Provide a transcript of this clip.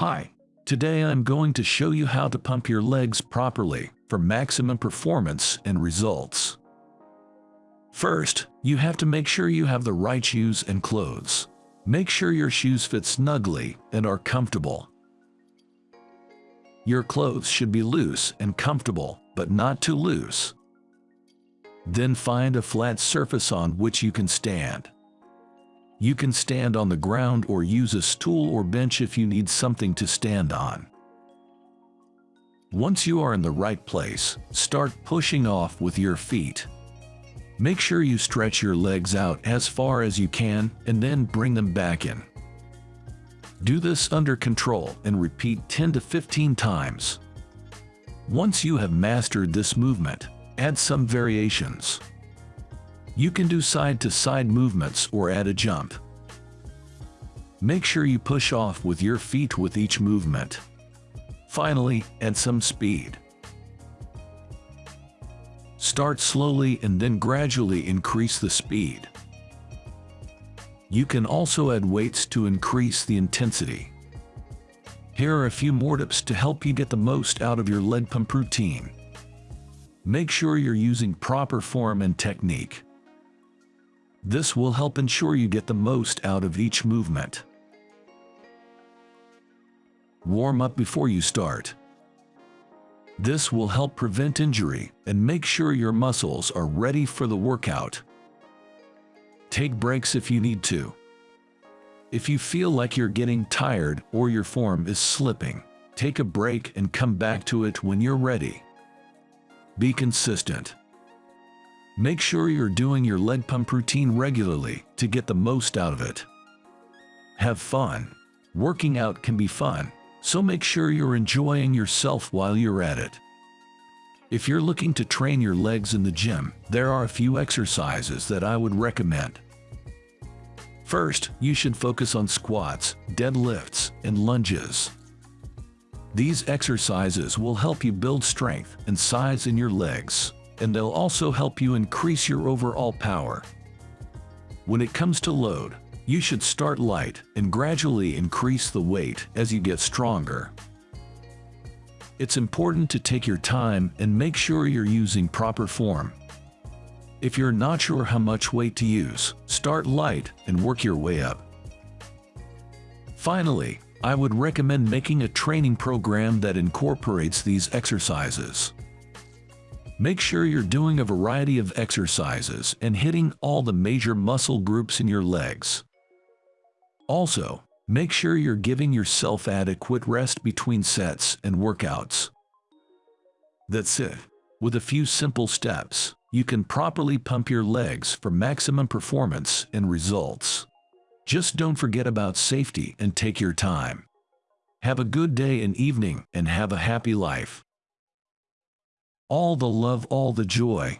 Hi, today I'm going to show you how to pump your legs properly for maximum performance and results. First, you have to make sure you have the right shoes and clothes. Make sure your shoes fit snugly and are comfortable. Your clothes should be loose and comfortable, but not too loose. Then find a flat surface on which you can stand. You can stand on the ground or use a stool or bench if you need something to stand on. Once you are in the right place, start pushing off with your feet. Make sure you stretch your legs out as far as you can and then bring them back in. Do this under control and repeat 10 to 15 times. Once you have mastered this movement, add some variations. You can do side-to-side -side movements or add a jump. Make sure you push off with your feet with each movement. Finally, add some speed. Start slowly and then gradually increase the speed. You can also add weights to increase the intensity. Here are a few more tips to help you get the most out of your leg pump routine. Make sure you're using proper form and technique. This will help ensure you get the most out of each movement. Warm up before you start. This will help prevent injury and make sure your muscles are ready for the workout. Take breaks if you need to. If you feel like you're getting tired or your form is slipping, take a break and come back to it when you're ready. Be consistent. Make sure you're doing your leg pump routine regularly to get the most out of it. Have fun. Working out can be fun, so make sure you're enjoying yourself while you're at it. If you're looking to train your legs in the gym, there are a few exercises that I would recommend. First, you should focus on squats, deadlifts, and lunges. These exercises will help you build strength and size in your legs, and they'll also help you increase your overall power. When it comes to load, you should start light and gradually increase the weight as you get stronger. It's important to take your time and make sure you're using proper form. If you're not sure how much weight to use, start light and work your way up. Finally, I would recommend making a training program that incorporates these exercises. Make sure you're doing a variety of exercises and hitting all the major muscle groups in your legs. Also, make sure you're giving yourself adequate rest between sets and workouts. That's it. With a few simple steps, you can properly pump your legs for maximum performance and results. Just don't forget about safety and take your time. Have a good day and evening and have a happy life. All the love, all the joy.